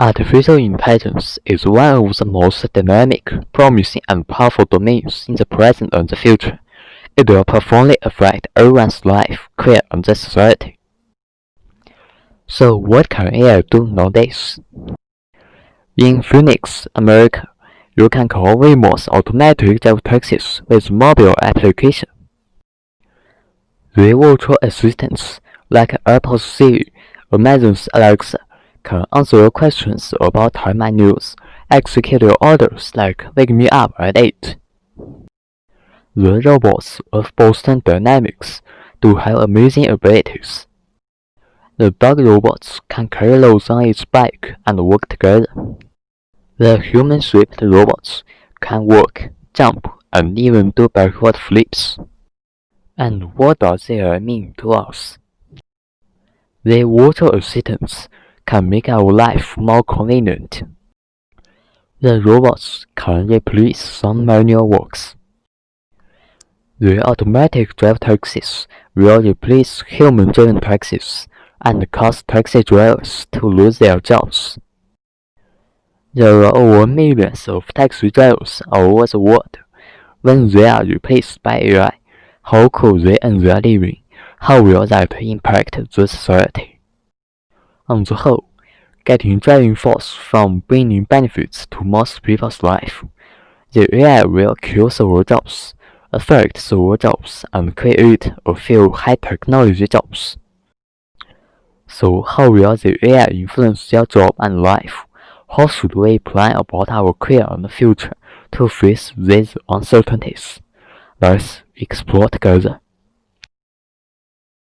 Artificial intelligence is one of the most dynamic, promising, and powerful domains in the present and the future. It will profoundly affect everyone's life, career, and the society. So, what can AI do nowadays? In Phoenix, America, you can call Waymo's automatic drive taxis with mobile application. The virtual assistants, like Apple's Siri, Amazon's Alexa, can answer your questions about time and news, execute your orders like wake me up at 8. The robots of Boston Dynamics do have amazing abilities. The bug robots can carry loads on its back and work together. The human-shaped robots can walk, jump, and even do backward flips. And what does AI mean to us? The water assistants can make our life more convenient. The robots can replace some manual works. The automatic drive taxis will replace human-driven taxis and cause taxi drivers to lose their jobs. There are over millions of taxi drivers over the world. When they are replaced by AI, how could they earn their living? How will that impact the society? On the whole, getting driving force from bringing benefits to most people's life, the AI will kill several jobs, affect several jobs, and create a few high-technology jobs. So how will the AI influence your job and life? How should we plan about our career and future to face these uncertainties? Let's explore together.